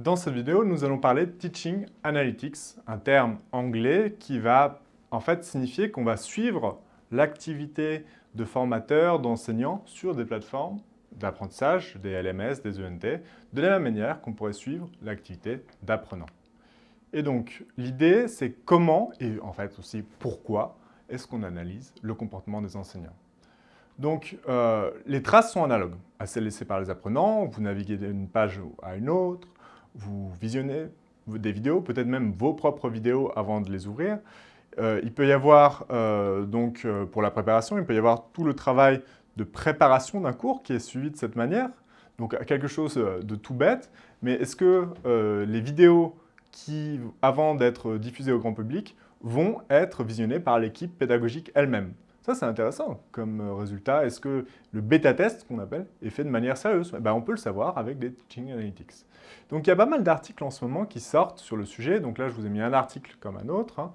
Dans cette vidéo, nous allons parler de Teaching Analytics, un terme anglais qui va en fait signifier qu'on va suivre l'activité de formateurs, d'enseignants sur des plateformes d'apprentissage, des LMS, des ENT, de la même manière qu'on pourrait suivre l'activité d'apprenant. Et donc, l'idée, c'est comment, et en fait aussi pourquoi, est-ce qu'on analyse le comportement des enseignants. Donc, euh, les traces sont analogues à celles laissées par les apprenants. Vous naviguez d'une page à une autre, vous visionnez des vidéos, peut-être même vos propres vidéos avant de les ouvrir. Euh, il peut y avoir, euh, donc pour la préparation, il peut y avoir tout le travail de préparation d'un cours qui est suivi de cette manière. Donc quelque chose de tout bête, mais est-ce que les vidéos qui, avant d'être diffusées au grand public, vont être visionnées par l'équipe pédagogique elle-même? Ça, c'est intéressant comme euh, résultat. Est-ce que le bêta-test, qu'on appelle, est fait de manière sérieuse? Eh ben, On peut le savoir avec des Teaching Analytics. Donc, il y a pas mal d'articles en ce moment qui sortent sur le sujet. Donc là, je vous ai mis un article comme un autre hein,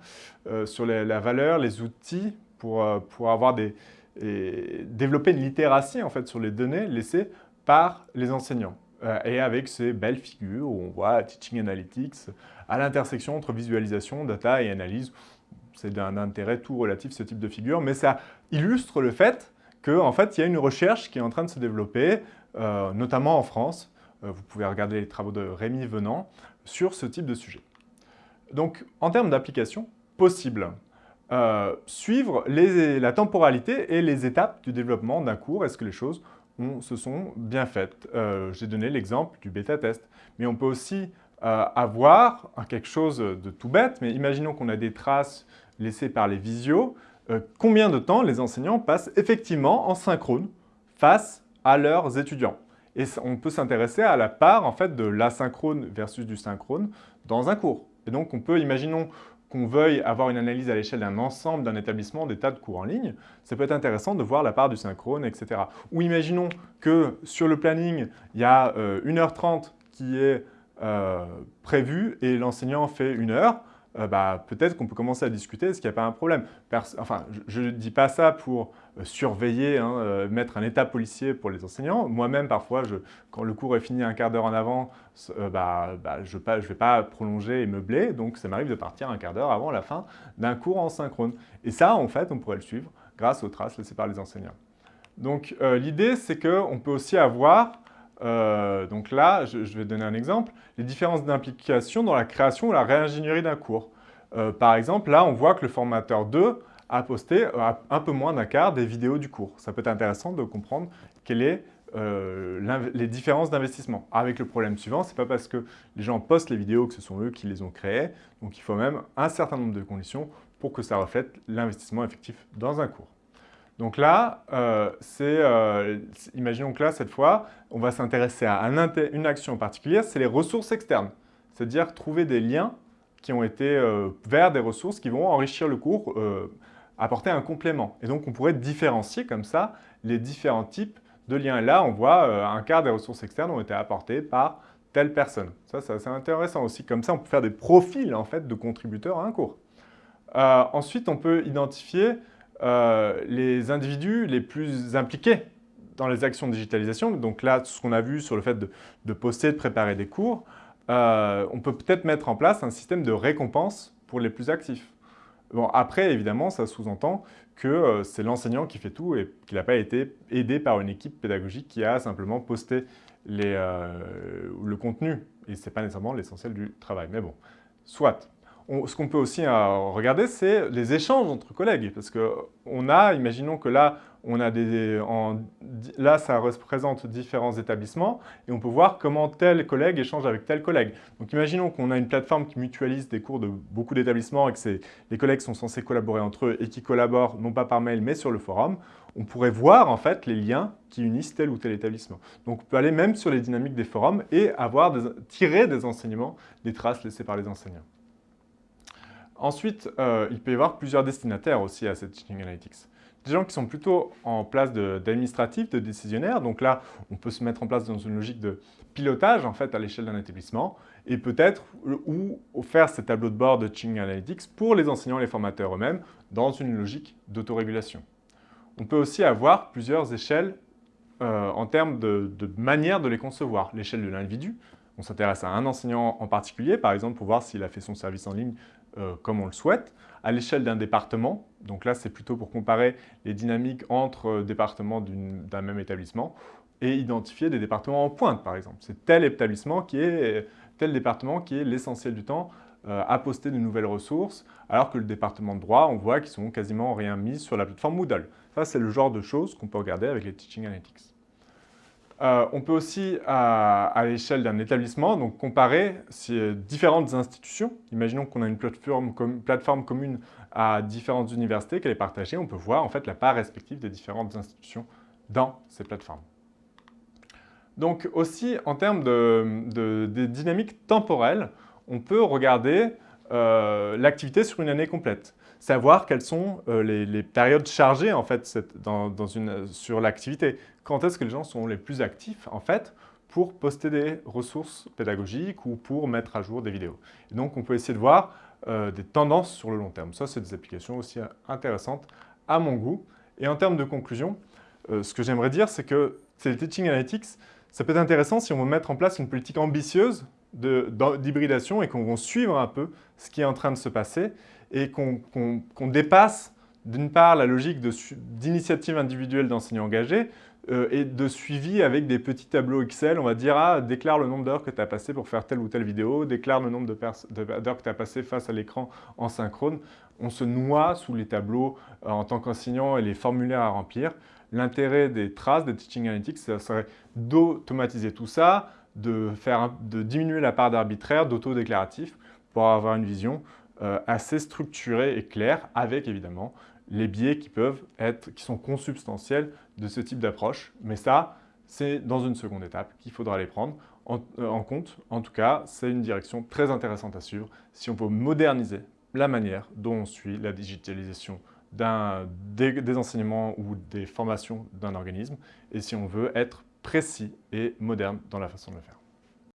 euh, sur la valeur, les outils pour, euh, pour avoir des, développer une littératie en fait, sur les données laissées par les enseignants. et avec ces belles figures où on voit Teaching Analytics à l'intersection entre visualisation, data et analyse c'est d'un intérêt tout relatif ce type de figure, mais ça illustre le fait qu'en en fait, il y a une recherche qui est en train de se développer, euh, notamment en France. Euh, vous pouvez regarder les travaux de Rémi Venant sur ce type de sujet. Donc, en termes d'application, possible. Euh, suivre la temporalité et les étapes du développement d'un cours. Est-ce que les choses se sont bien faites? J'ai donné l'exemple du bêta-test. Mais on peut aussi avoir quelque chose de tout bête, mais imaginons qu'on a des traces laissés par les visios, euh, combien de temps les enseignants passent effectivement en synchrone face à leurs étudiants. Et on peut s'intéresser à la part en fait, de l'asynchrone versus du synchrone dans un cours. Et donc, on peut, imaginons qu'on veuille avoir une analyse à l'échelle d'un ensemble d'un établissement, des tas de cours en ligne, ça peut être intéressant de voir la part du synchrone, etc. Ou imaginons que sur le planning, il y a 1h30 euh, qui est euh, prévue et l'enseignant fait une heure. Euh, bah, peut-être qu'on peut commencer à discuter, est-ce qu'il n'y a pas un problème? Enfin, je ne dis pas ça pour euh, surveiller, hein, euh, mettre un état policier pour les enseignants. Moi-même, parfois, quand le cours est fini un quart d'heure en avant, bah, bah, je ne vais pas prolonger et meubler, donc ça m'arrive de partir un quart d'heure avant la fin d'un cours en synchrone. Et ça, en fait, on pourrait le suivre grâce aux traces laissées par les enseignants. Donc, l'idée, c'est qu'on peut aussi avoir euh, donc là, je, vais donner un exemple, les différences d'implication dans la création ou la réingénierie d'un cours. Euh, par exemple, là, on voit que le formateur 2 a posté euh, un peu moins d'un quart des vidéos du cours. Ça peut être intéressant de comprendre quelles sont les différences d'investissement. Avec le problème suivant, ce n'est pas parce que les gens postent les vidéos que ce sont eux qui les ont créées. Donc il faut même un certain nombre de conditions pour que ça reflète l'investissement effectif dans un cours. Donc là, euh, euh, imaginons que là, cette fois, on va s'intéresser à une action particulière, c'est les ressources externes. C'est-à-dire trouver des liens qui ont été euh, vers des ressources qui vont enrichir le cours, apporter un complément. Et donc, on pourrait différencier comme ça les différents types de liens. là, on voit un quart des ressources externes ont été apportées par telle personne. Ça, c'est intéressant aussi. Comme ça, on peut faire des profils en fait, de contributeurs à un cours. ensuite, on peut identifier euh, les individus les plus impliqués dans les actions de digitalisation, donc là, ce qu'on a vu sur le fait de, poster, de préparer des cours, euh, on peut peut-être mettre en place un système de récompense pour les plus actifs. Bon, après, évidemment, ça sous-entend que euh, c'est l'enseignant qui fait tout et qu'il n'a pas été aidé par une équipe pédagogique qui a simplement posté le contenu. Et ce n'est pas nécessairement l'essentiel du travail. Mais bon, soit ce qu'on peut aussi euh, regarder, c'est les échanges entre collègues. Parce qu'on a, imaginons que là, on a des, là, ça représente différents établissements et on peut voir comment tel collègue échange avec tel collègue. Donc, imaginons qu'on a une plateforme qui mutualise des cours de beaucoup d'établissements et que les collègues sont censés collaborer entre eux et qui collaborent non pas par mail mais sur le forum. On pourrait voir en fait les liens qui unissent tel ou tel établissement. Donc, on peut aller même sur les dynamiques des forums et avoir tirer des enseignements, des traces laissées par les enseignants. Ensuite, euh, il peut y avoir plusieurs destinataires aussi à cette Teaching Analytics. Des gens qui sont plutôt en place d'administratifs, de, décisionnaires. Donc là, on peut se mettre en place dans une logique de pilotage en fait à l'échelle d'un établissement et peut-être ou faire ces tableaux de bord de Teaching Analytics pour les enseignants et les formateurs eux-mêmes dans une logique d'autorégulation. On peut aussi avoir plusieurs échelles euh, en termes de manière de les concevoir. L'échelle de l'individu, on s'intéresse à un enseignant en particulier, par exemple pour voir s'il a fait son service en ligne euh, comme on le souhaite, à l'échelle d'un département, donc là c'est plutôt pour comparer les dynamiques entre euh, départements d'un même établissement, et identifier des départements en pointe par exemple. C'est tel établissement qui est, tel département qui est l'essentiel du temps euh, à poster de nouvelles ressources, alors que le département de droit, on voit qu'ils sont quasiment rien mis sur la plateforme Moodle. Ça, c'est le genre de choses qu'on peut regarder avec les Teaching Analytics. Euh, on peut aussi, à, l'échelle d'un établissement, comparer différentes institutions. Imaginons qu'on a une plateforme, commune à différentes universités qu'elle est partagée. On peut voir en fait la part respective des différentes institutions dans ces plateformes. Donc aussi, en termes de, dynamiques temporelles, on peut regarder euh, l'activité sur une année complète savoir quelles sont euh, les, périodes chargées en fait sur l'activité. Quand est-ce que les gens sont les plus actifs en fait pour poster des ressources pédagogiques ou pour mettre à jour des vidéos? Donc on peut essayer de voir euh, des tendances sur le long terme. Ça, c'est des applications aussi intéressantes à mon goût. Et en termes de conclusion, euh, ce que j'aimerais dire, c'est que ces Teaching Analytics, ça peut être intéressant si on veut mettre en place une politique ambitieuse d'hybridation et qu'on va suivre un peu ce qui est en train de se passer et qu'on dépasse d'une part la logique d'initiative individuelle d'enseignants engagés euh, et de suivi avec des petits tableaux Excel. On va dire, ah, déclare le nombre d'heures que tu as passé pour faire telle ou telle vidéo, déclare le nombre d'heures que tu as passé face à l'écran en synchrone. On se noie sous les tableaux euh, en tant qu'enseignant et les formulaires à remplir. L'intérêt des traces, des Teaching Analytics, ça serait d'automatiser tout ça, de, faire, de diminuer la part d'arbitraire, d'auto-déclaratif pour avoir une vision euh, assez structurée et claire, avec évidemment les biais qui peuvent être, qui sont consubstantiels de ce type d'approche. Mais ça, c'est dans une seconde étape qu'il faudra les prendre en, euh, compte. En tout cas, c'est une direction très intéressante à suivre si on veut moderniser la manière dont on suit la digitalisation des, enseignements ou des formations d'un organisme et si on veut être précis et moderne dans la façon de le faire.